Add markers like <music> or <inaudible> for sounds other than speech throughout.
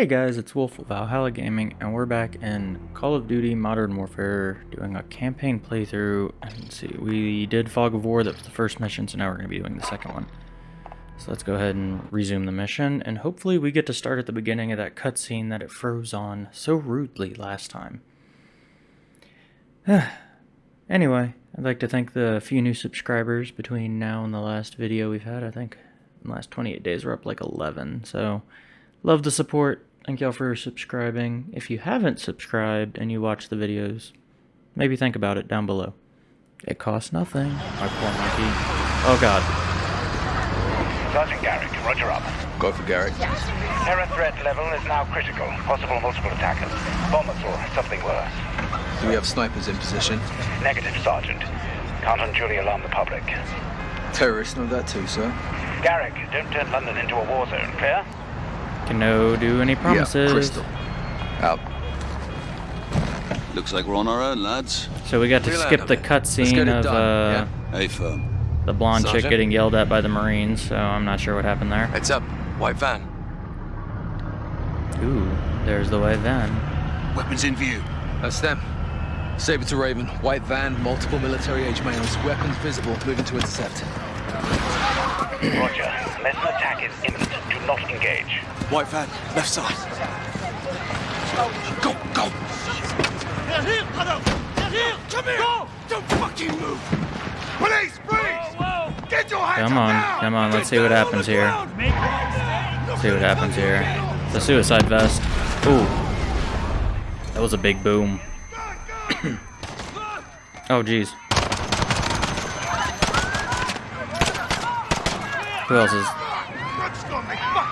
Hey guys, it's Wolf of Valhalla Gaming, and we're back in Call of Duty Modern Warfare doing a campaign playthrough. And see, we did Fog of War, that was the first mission, so now we're going to be doing the second one. So let's go ahead and resume the mission, and hopefully we get to start at the beginning of that cutscene that it froze on so rudely last time. <sighs> anyway, I'd like to thank the few new subscribers between now and the last video we've had. I think in the last 28 days we're up like 11, so... Love the support. Thank y'all for subscribing. If you haven't subscribed and you watch the videos, maybe think about it down below. It costs nothing. My poor monkey. Oh god. Sergeant Garrick, roger up. Go for Garrick. Terror threat level is now critical. Possible multiple attackers. Bombers or something worse. Do we have snipers in position? Negative, Sergeant. Can't unduly alarm the public. Terrorists know that too, sir. Garrick, don't turn London into a war zone, clear? Can no do any promises. Yeah, crystal. Out. Looks like we're on our own, lads. So we got to Relax skip the bit. Let's get cutscene of done, uh, Hey, firm. the blonde chick getting yelled at by the Marines, so I'm not sure what happened there. Heads up. White van. Ooh, there's the white van. Weapons in view. That's them. Saber to Raven. White van, multiple military age males. Weapons visible. Moving to intercept. Roger. Unless an attack is imminent, do not engage. White van, left side. Go, go. They're here, Adam! They're here! Come here! Go! Don't fucking move. Police, freeze! Get your hands Come on, now! come on, let's see what happens here. Let's See what happens here. The suicide vest. Ooh. That was a big boom. <coughs> oh, jeez. Who else is...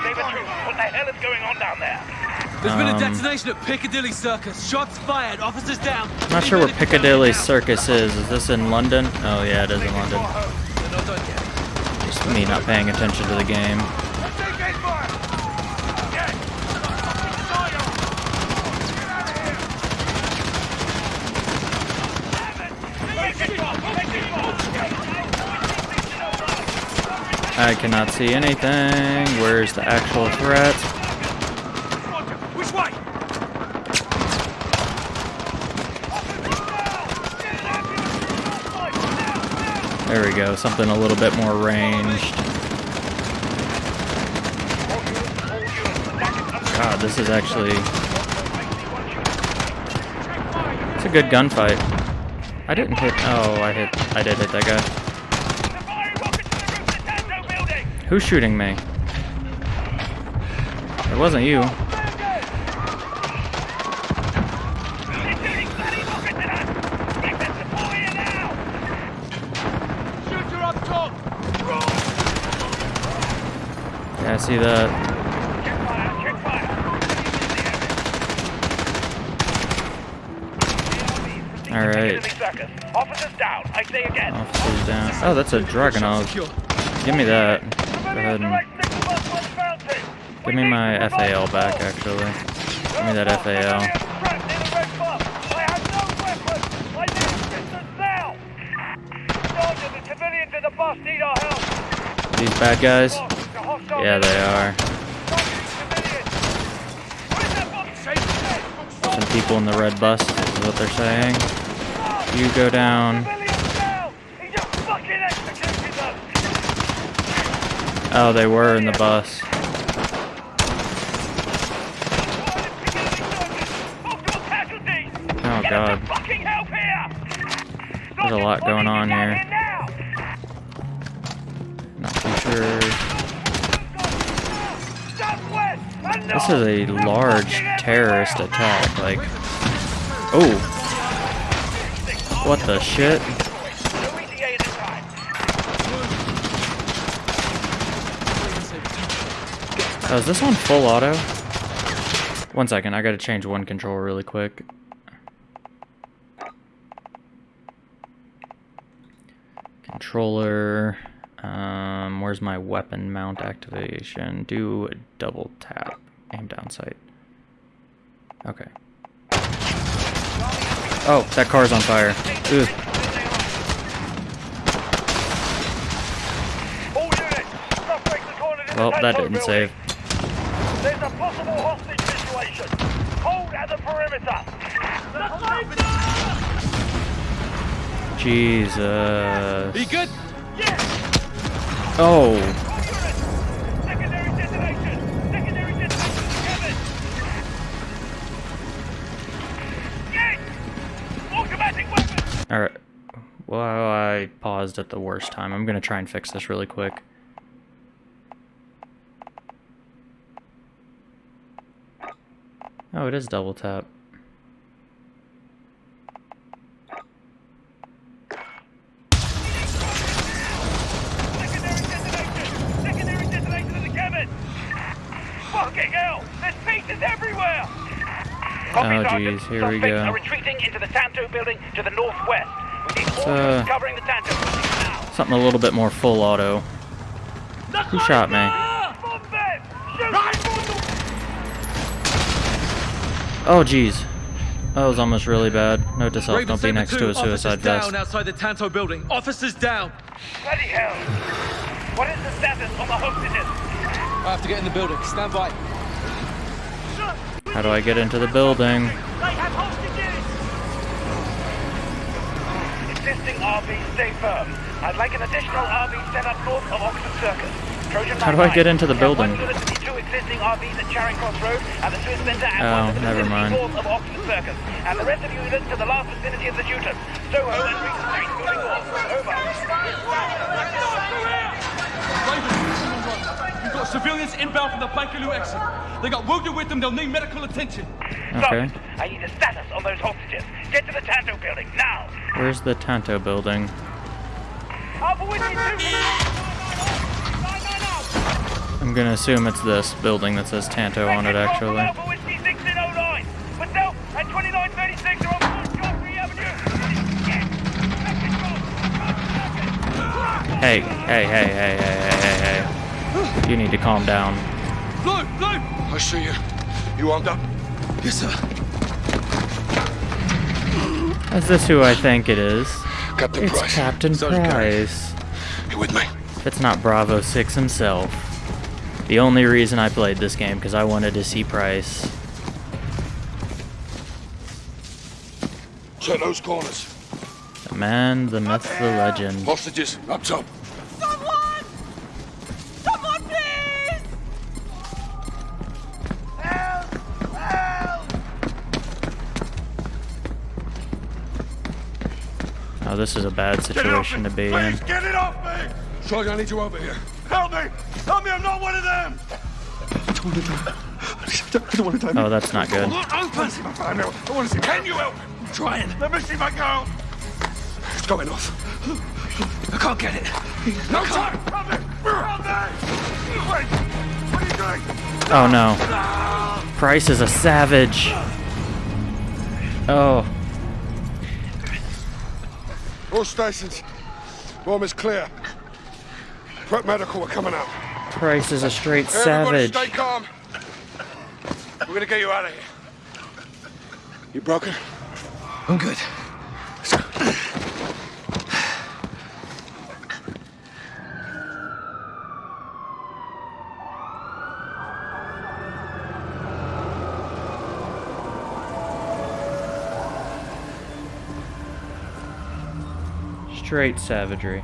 Saber troop, what the hell is going on down there? There's been Um, a detonation at Piccadilly Circus. Shots fired. Officers down. I'm not sure where Piccadilly Circus is. Is this in London? Oh, yeah, it is in London. They're not done yet. Just me not paying attention to the game. I cannot see anything. Where's the actual threat? There we go. Something a little bit more ranged. God, this is actually... It's a good gunfight. I didn't hit... Oh, I hit... I did hit that guy. Who's shooting me? It wasn't you. Shooter up top! Yeah, I see that. Alright. Officers down, I say again. Officers down. Oh, that's a Dragunov. Give me that. Go ahead and... Give me my FAL back, actually. Give me that FAL. These bad guys? Yeah, they are. Some people in the red bus is what they're saying. You go down. Oh, they were in the bus. Oh, God. There's a lot going on here. Not too sure. This is a large terrorist attack. Like, oh, what the shit? Oh, is this on full auto? One second, I gotta change one control really quick. Controller. Where's my weapon mount activation? Do a double tap. Aim down sight. Okay. Oh, that car's on fire. Ugh. All units, suspect recorded in the Well, that didn't save. There's a possible hostage situation. Hold at the perimeter. Jesus. Be you good? Oh, weapon. alright. Well, I paused at the worst time. I'm gonna try and fix this really quick. Oh, it is double tap. Secondary detonation. Secondary detonation to the cabin. Fucking hell. There's pieces everywhere. Copy, Oh, Sergeant. geez, here we Suspects go. are retreating into the Tanto building to the northwest. We need all uh, covering the Tanto building now. Something a little bit more full auto. Who shot me? Bomb them! Shoot! Oh, jeez. That was almost really bad. Note to self, Raven don't be next 2, to a suicide officers vest. down outside the Tanto building. Officers down. Bloody hell. What is the status on the hostages? I have to get in the building. Stand by. How do I get into the building? They have hostages! Existing RV, stay firm. I'd like an additional RV set up north of Oxford Circus. Trojan How do I get into the building? One unit to the two existing RVs at Charing Cross Road and the Swiss Centre and Oh, one to the never mind. north of Oxford Circus. And the rest of you units to the last vicinity of the Newton. Soho and Regent Street moving north. Over. Raven, you've got civilians inbound from the Bakerloo exit. They got wounded with them. They'll need medical attention. Okay. Sergeant, I need a status on those hostages. Get to the Tanto building, now! Where's the Tanto building? Alpha Whiskey 2 I'm gonna assume it's this building that says Tanto on it, actually. Alpha Whiskey 1609. Myself and 2936 on Fort Avenue. Hey, hey, hey, hey, hey, hey, hey, hey. You need to calm down. Blue, blue. I see you. You armed up? Yes, sir. Is this who I think it is? Captain It's Price. Captain Sergeant Price. You with me? It's not Bravo 6 himself. The only reason I played this game, because I wanted to see Price. Check those corners. The man, the myth, the legend. Hostages, up top. This is a bad Get it off situation to be in. Please, get it off me! Sergeant, I need you over here. Help me! Help me, I'm not one of them! I don't want to die. I don't want to die. Oh, that's not good. Look, open! See my fire now. I want to see. Can you help me? I'm trying. Let me see my girl. It's going off. I can't get it. No time! Help me! Help me! Wait! What are you doing? Oh no. Price is a savage. Oh. All stations. Bomb is clear. Prep medical are coming out. Price is a straight Everybody savage. stay calm. We're gonna get you out of here. You broken? I'm good. Straight savagery.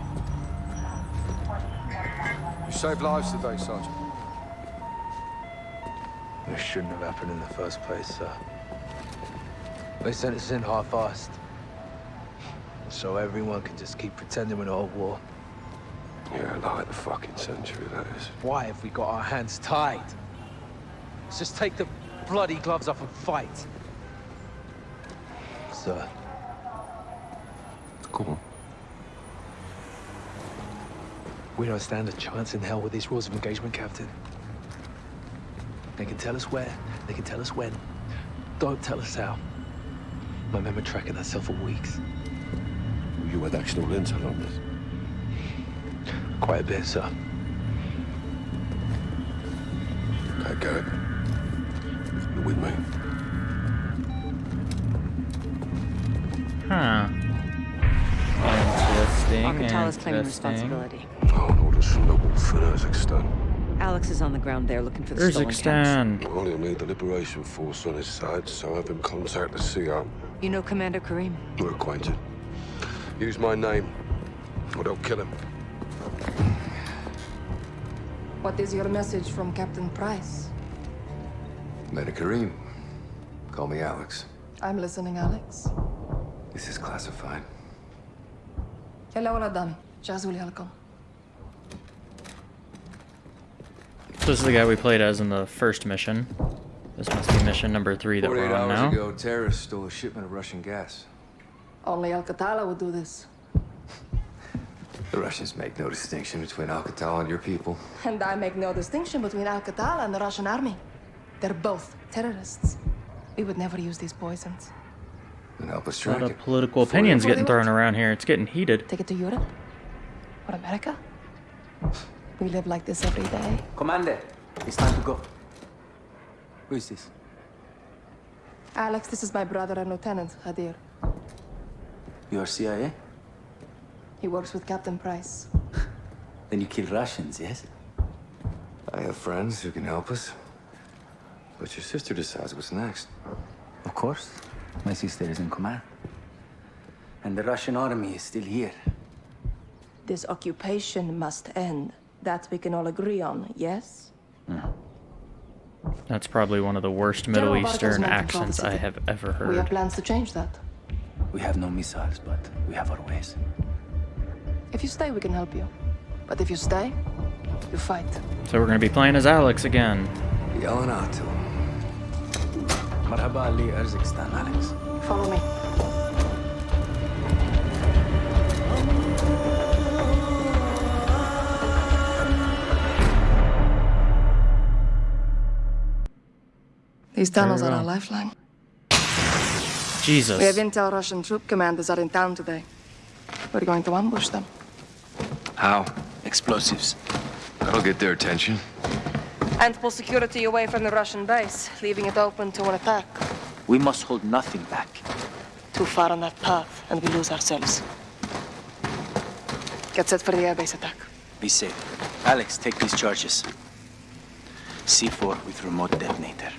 You saved lives today, Sergeant. This shouldn't have happened in the first place, sir. They sent us in half-assed. So everyone can just keep pretending we're not at war. Yeah, like the fucking century, that is. Why have we got our hands tied? Let's just take the bloody gloves off and fight. Sir, Go on. We don't stand a chance in hell with these rules of engagement, Captain. They can tell us where, they can tell us when. Don't tell us how. My men were tracking that cell for weeks. You had actionable intel on this. Quite a bit, sir. Okay, Garrick. You're with me. Huh. Interesting. Al-Qatala claiming responsibility miles from the wolf in Urzikstan. Alex is on the ground there looking for the Kazakhstan. stolen Well, he'll need the Liberation Force on his side, so have him contact the Sea You know Commander Karim? We're acquainted. Use my name, or they'll kill him. What is your message from Captain Price? Commander Karim. Call me Alex. I'm listening, Alex. This is classified. Hello, Adami. Jazuli Alcom. So this is the guy we played as in the first mission. This must be mission number three that we're on hours now. ago, terrorists stole a shipment of Russian gas. Only Al-Qatala would do this. the Russians make no distinction between Al-Qatala and your people. And I make no distinction between Al-Qatala and the Russian army. They're both terrorists. We would never use these poisons. Then help us track A lot of political it. opinions getting thrown around here. It's getting heated. Take it to Europe? Or America? We live like this every day. Commander, it's time to go. Who is this? Alex, this is my brother and Lieutenant, Hadir. You are CIA? He works with Captain Price. <laughs> Then you kill Russians, yes? I have friends who can help us. But your sister decides what's next. Of course. My sister is in command. And the Russian army is still here. This occupation must end. That we can all agree on, yes? Hmm. That's probably one of the worst Middle Barker's Eastern men accents I have ever heard. We have plans to change that. We have no missiles, but we have our ways. If you stay, we can help you. But if you stay, you fight. So we're gonna be playing as Alex again. Yelling out to him. Marhaba Ali Urzikstan, Alex. Follow me. These tunnels are our lifeline. Jesus. We have intel Russian troop commanders are in town today. We're going to ambush them. How? Explosives. That'll get their attention. And pull security away from the Russian base, leaving it open to an attack. We must hold nothing back. Too far on that path, and we lose ourselves. Get set for the airbase attack. Be safe. Alex, take these charges. C4 with remote detonator.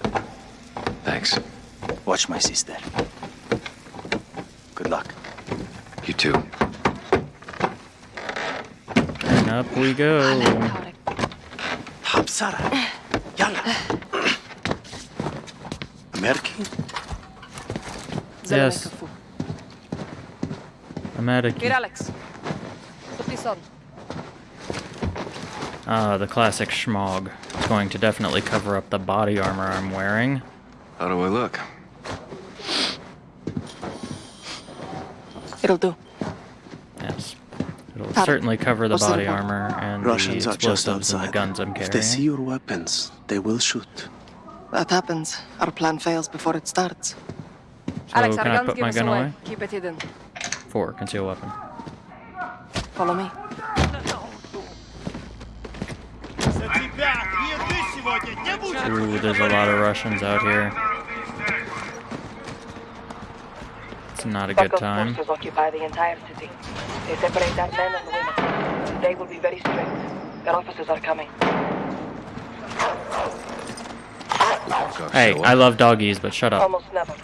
Thanks. Watch my sister. Good luck. You too. And up we go. Hapsara. Yalla. American? Yes. I'm at Here, Alex. Put this on. uh, the classic schmog. It's going to definitely cover up the body armor I'm wearing. How do I look? It'll do. Yes. It'll Got it. certainly cover the What's body report? armor and Russians the are just explosives and the outside. guns I'm carrying. If they see your weapons, they will shoot. That happens. Our plan fails before it starts. So Alex, can our I guns put give my us gun away. away? Keep it hidden. Four, conceal weapon. Follow me. Ooh, there's a lot of Russians out here. It's not a good time. occupy the entire city. They separate our men and women. They will be very strict. Their officers are coming. Hey, I love doggies, but shut up. Almost never.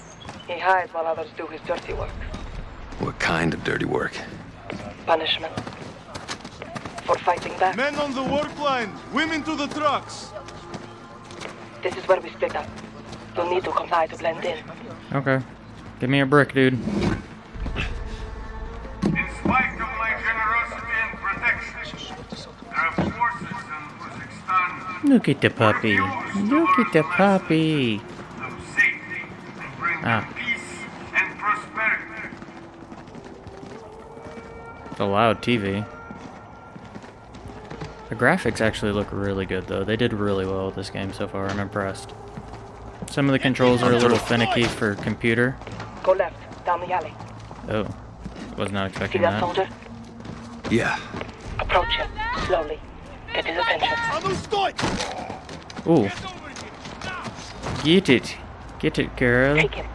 He hides while others do his dirty work. What kind of dirty work? Punishment. For fighting back. Men on the work line! Women to the trucks! This is where we split up. You'll need to comply to blend in. Okay. Give me a brick, dude. In spite of my generosity and protection, there are forces in Urzikstan Look at the puppy. Look at the puppy. of safety and bring Ah. peace and prosperity. It's a loud TV. The graphics actually look really good, though. They did really well with this game so far. I'm impressed. Some of the controls are a little finicky for computer. Go left, down the alley. Oh, was not See expecting that that. soldier? Yeah. Approach him, slowly. Get his attention. Ooh. Get it. Get it, girl. Take him.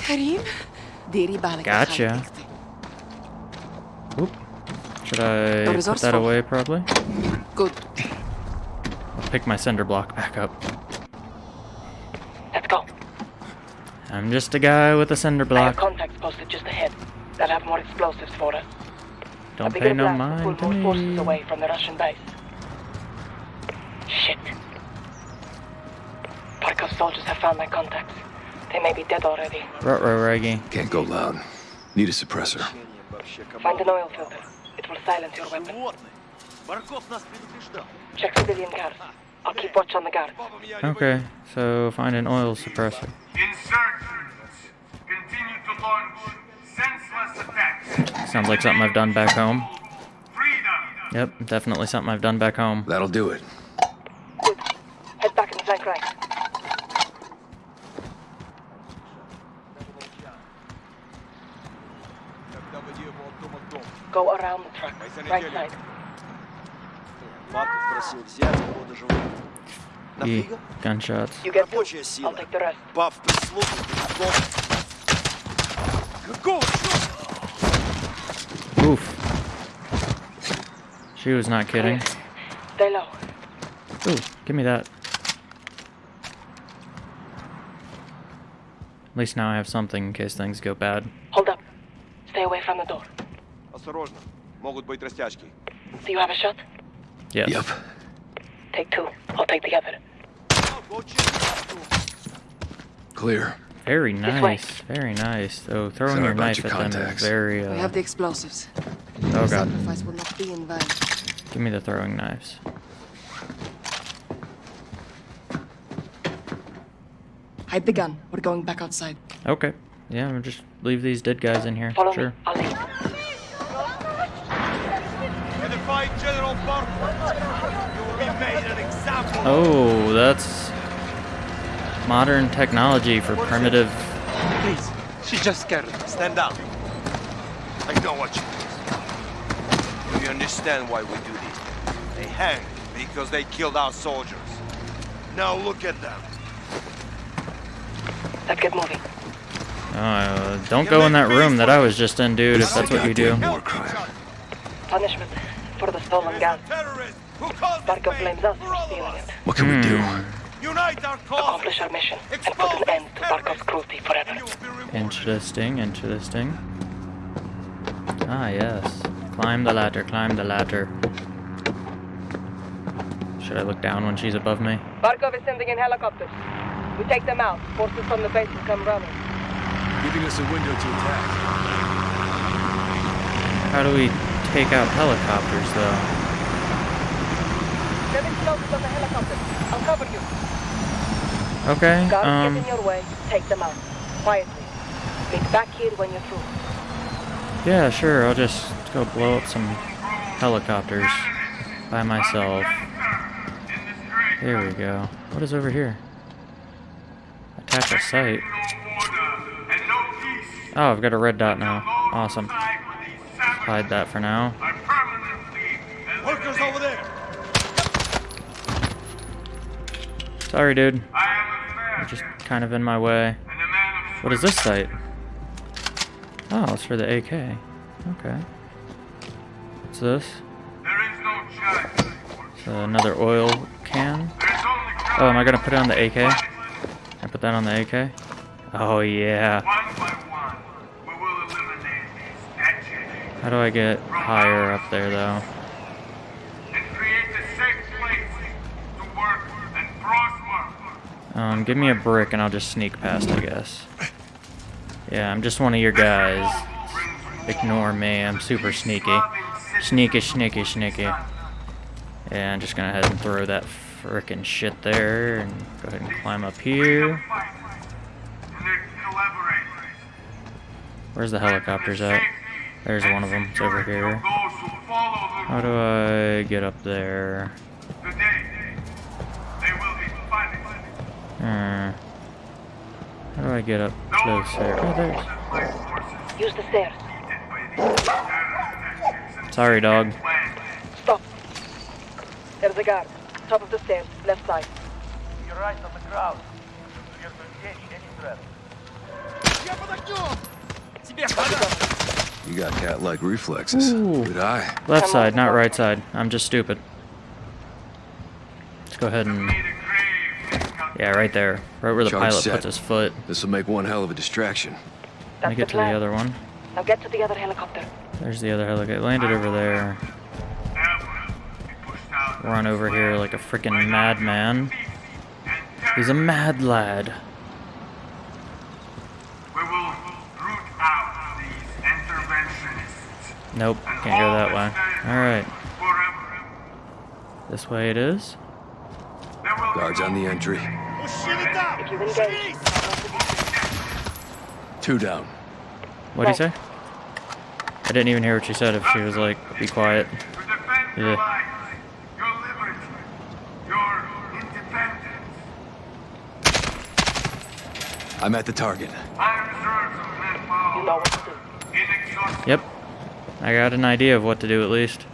Karim? Diri balik Gotcha. Oop. Should I put that away, probably? Good. I'll pick my cinder block back up. Let's go. I'm just a guy with a cinder I have contacts posted just ahead. They'll have more explosives for us. Don't pay no blast mind will to pull more forces me. away from the Russian base. Shit. Barkov's soldiers have found my contacts. They may be dead already. Ruh-roh, Reggie. Can't go loud. Need a suppressor. Find an oil filter will silence your weapon. Check civilian guards. I'll keep watch on the guard. Okay, so find an oil suppressor. Sounds like something I've done back home. Yep, definitely something I've done back home. That'll do it. the truck. Right side. Марков просил взять его до живых. E. Нафига? Gunshots. You get Рабочая I'll сила. take the rest. Пав прислуги, дом. Какого черта? Oof. She was not kidding. Stay low. Ooh, give me that. At least now I have something in case things go bad. Hold up. Stay away from the door. Осторожно. Могут быть растяжки. Do you have a shot? Yes. Yep. Take two. I'll take the other. Clear. Very way. nice. Very nice. Though throwing Sorry your about knife your at them is contacts. very. We Uh, have the explosives. oh the god. sacrifice will not be in vain. Give me the throwing knives. Hide the gun. We're going back outside. Okay. Yeah, we'll just leave these dead guys in here. Follow sure. Oh, that's modern technology for primitive. Please, she's just scared. Stand down. I know what she do. Do you understand why we do this? They hang because they killed our soldiers. Now look at them. Let's get moving. Uh, don't go in that room that I was just in, dude. If that's what you do. War crime. Punishment for the stolen gun. Terrorists who caused Barkov blames us for for all of stealing it. What can we do? Unite our cause. Accomplish our mission and put an end to Barkov's cruelty forever. Interesting, interesting. Ah, yes. Climb the ladder, climb the ladder. Should I look down when she's above me? Barkov is sending in helicopters. We take them out. Forces from the base will come running. Giving us a window to attack. How do we take out helicopters, though? The helicopters. I'll cover you. Okay, Guards um, get in your way. Take them out. Quietly. Meet back here when you're through. yeah, sure, I'll just go blow up some helicopters by myself. There we go. What is over here? Attach a site. Oh, I've got a red dot now. Awesome. Hide that for now. Workers over there. Sorry, dude. You're just kind of in my way. What is this site? Oh, it's for the AK. Okay. What's this? It's another oil can. Oh, am I gonna put it on the AK? I put that on the AK? Oh yeah. How do I get higher up there though? Um, give me a brick and I'll just sneak past, I guess. Yeah, I'm just one of your guys. Ignore me, I'm super sneaky. Sneaky, sneaky, sneaky. Yeah, I'm just gonna head and throw that frickin' shit there and go ahead and climb up here. Where's the helicopters at? There's one of them. It's over here. How do I get up there? Hmm. How do I get up closer? Oh, there's... Use the stairs. Sorry, dog. Stop. There's a guard. Top of the stairs, left side. You're right on the ground. You got cat-like reflexes. Good eye. Left side, not right side. I'm just stupid. Let's go ahead and yeah, right there. Right where the Charge pilot set. puts his foot. This will make one hell of a distraction. Let me get to the other one. Now get to the other helicopter. There's the other helicopter. Landed over there. Run over here like a freaking madman. He's a mad lad. We will root out these interventionists Nope, can't go that way. Alright. This way it is. Guards on the entry. If you engage, Two down. What'd he say? I didn't even hear what she said if she was like, be quiet. Yeah. I'm at the target. you know what to do. Yep. I got an idea of what to do at least.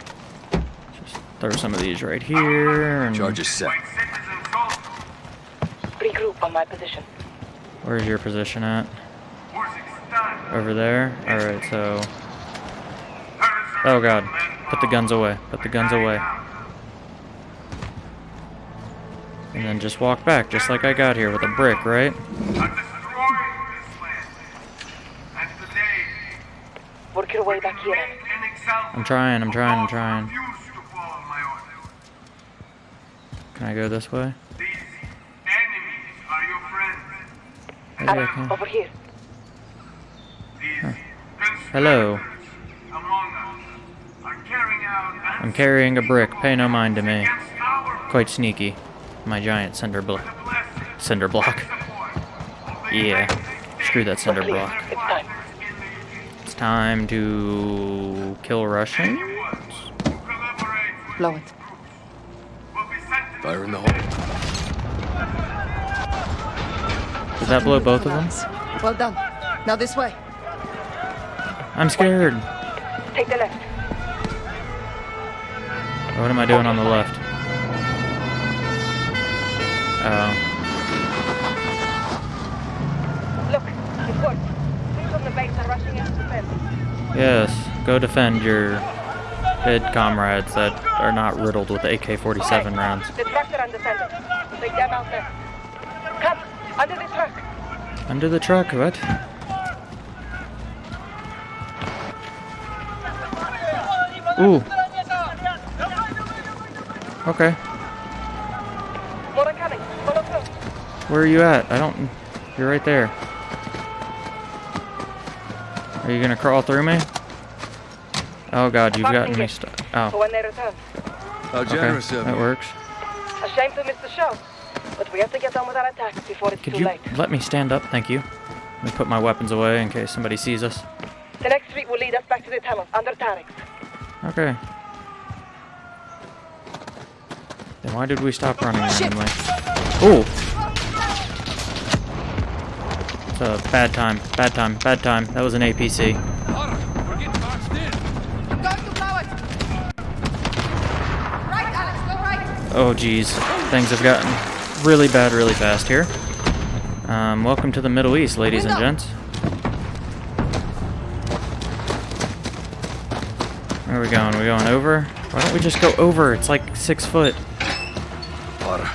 Just throw some of these right here. And Charges set. On my position. Where's your position at? Over there? Alright, so... Oh god. Put the guns away. Put the guns away. And then just walk back, just like I got here with a brick, right? Work your way back here. I'm trying, I'm trying, I'm trying. Can I go this way? Maybe I Alex, over here. Hello. I'm carrying a brick. Pay no mind to me. Quite sneaky. My giant cinder block. Cinder block. Yeah. Screw that cinder block. It's time. It's time to kill Russians. Blow it. Fire in the hole. Did that blow both of them? Well done. Now this way. I'm scared. Take the left. What am I doing on the left? Oh. Look, it's worked. Troops on the base are rushing in to defend. Yes. Go defend your dead comrades that are not riddled with AK-47 rounds. The trucks are undefended. Take them out there. Under the truck, what? Ooh. Okay. More are coming. Follow through. Where are you at? I don't... You're right there. Are you gonna crawl through me? Oh god, you've gotten me stuck. Oh. return. How Okay, generous of that you. works. A shame to miss the show. But we have to get on with our attack before it's Could too you late. let me stand up? Thank you. Let me put my weapons away in case somebody sees us. The next street will lead us back to the tunnel under Tarek's. Okay. Then why did we stop running randomly? Ooh! It's a bad time. Bad time. Bad time. That was an APC. We're getting boxed in. I'm going to blow it. Right, Alex, go right. Oh geez. Things have gotten really bad really fast here. Um, welcome to the Middle East, ladies and gents. Where are we going? we going over? Why don't we just go over? It's like six foot. Potter.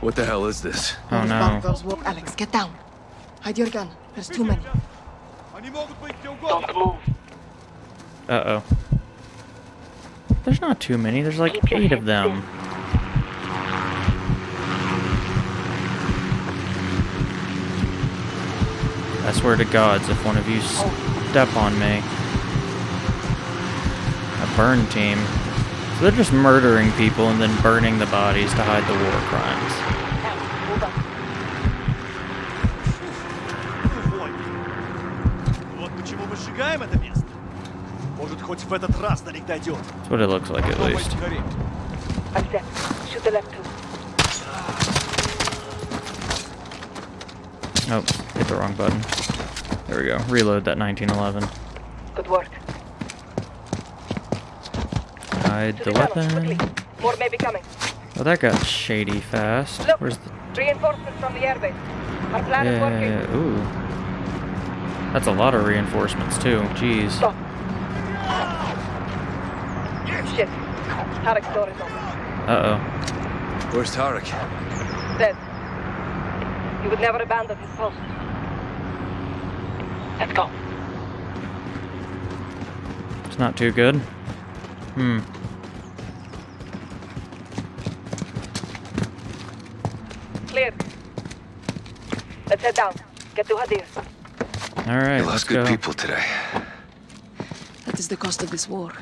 What the hell is this? Oh no. Alex, get down. Hide your gun. There's too many. Don't move. Uh-oh. There's not too many. There's like eight of them. I swear to gods, if one of you step on me. A burn team. So they're just murdering people and then burning the bodies to hide the war crimes. That's what it looks like at least. Oh, hit the wrong button. There we go. Reload that 1911. Good work. Hide the, weapon. More may be coming. Well, that got shady fast. Look, Where's the... Reinforcement from the airbase. Our plan yeah, is working. Ooh. That's a lot of reinforcements, too. Jeez. Stop. Shit. Tarek's door is open. Uh-oh. Where's Tarek? Dead. He would never abandon his post. Let's go. It's not too good. Hmm. Clear. Let's head down. Get to Hadir. Alright, You let's lost good go. people today. That is the cost of this war.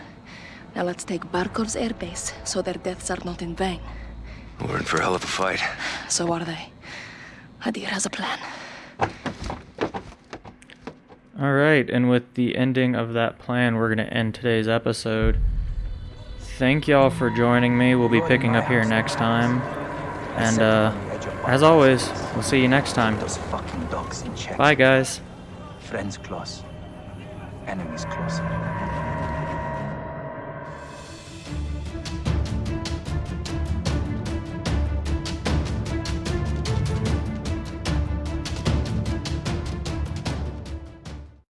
Now let's take Barkov's airbase so their deaths are not in vain. We're in for a hell of a fight. So are they. Hadir has a plan. Alright, and with the ending of that plan, we're going to end today's episode. Thank y'all for joining me. We'll be picking up here next time. And, uh, as always, we'll see you next time. Those fucking dogs in check. Bye, guys. Friends close. Enemies closer.